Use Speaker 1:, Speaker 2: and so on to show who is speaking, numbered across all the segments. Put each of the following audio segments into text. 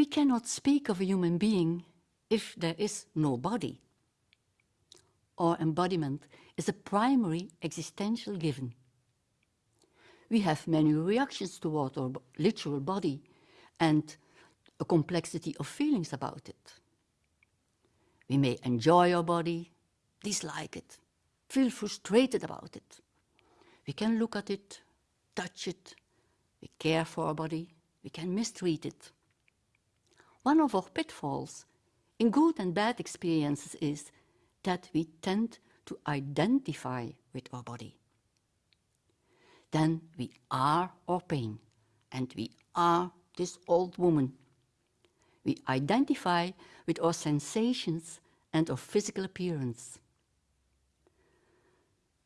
Speaker 1: We cannot speak of a human being if there is no body. Our embodiment is a primary existential given. We have many reactions toward our literal body and a complexity of feelings about it. We may enjoy our body, dislike it, feel frustrated about it. We can look at it, touch it, we care for our body, we can mistreat it. One of our pitfalls in good and bad experiences is that we tend to identify with our body. Then we are our pain and we are this old woman. We identify with our sensations and our physical appearance.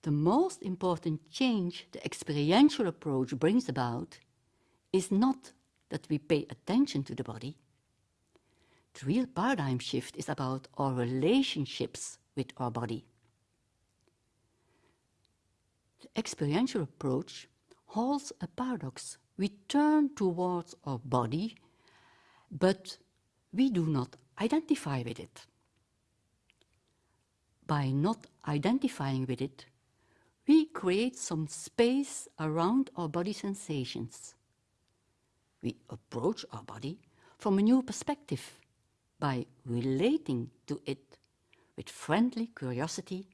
Speaker 1: The most important change the experiential approach brings about is not that we pay attention to the body. The real paradigm shift is about our relationships with our body. The experiential approach holds a paradox. We turn towards our body, but we do not identify with it. By not identifying with it, we create some space around our body sensations. We approach our body from a new perspective by relating to it with friendly curiosity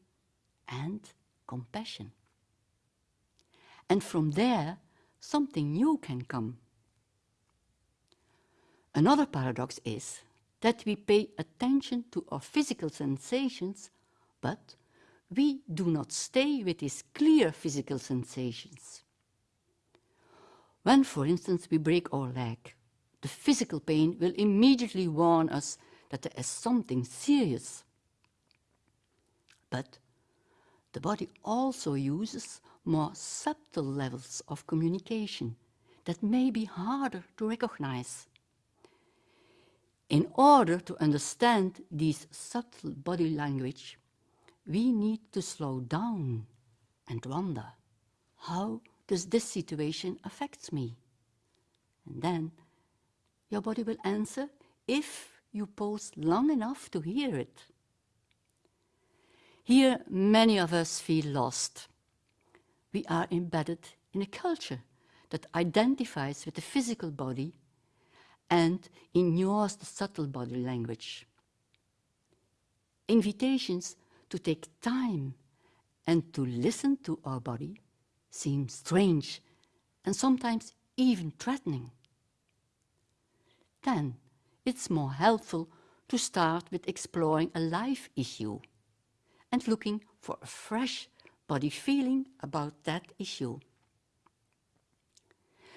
Speaker 1: and compassion. And from there, something new can come. Another paradox is that we pay attention to our physical sensations, but we do not stay with these clear physical sensations. When, for instance, we break our leg, the physical pain will immediately warn us that there is something serious. But the body also uses more subtle levels of communication that may be harder to recognize. In order to understand these subtle body language, we need to slow down and wonder, how does this situation affect me? And then your body will answer if you pause long enough to hear it. Here, many of us feel lost. We are embedded in a culture that identifies with the physical body and ignores the subtle body language. Invitations to take time and to listen to our body seem strange and sometimes even threatening. Then it's more helpful to start with exploring a life issue and looking for a fresh body feeling about that issue.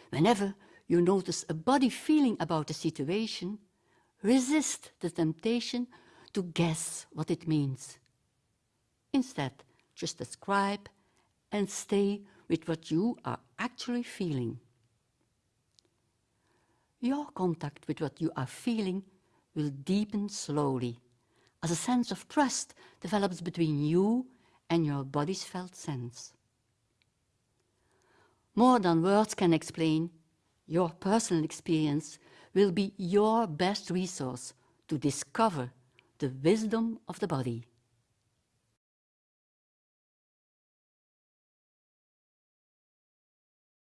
Speaker 1: Whenever you notice a body feeling about a situation, resist the temptation to guess what it means. Instead, just describe and stay with what you are actually feeling. Your contact with what you are feeling will deepen slowly as a sense of trust develops between you and your body's felt sense. More than words can explain, your personal experience will be your best resource to discover the wisdom of the body.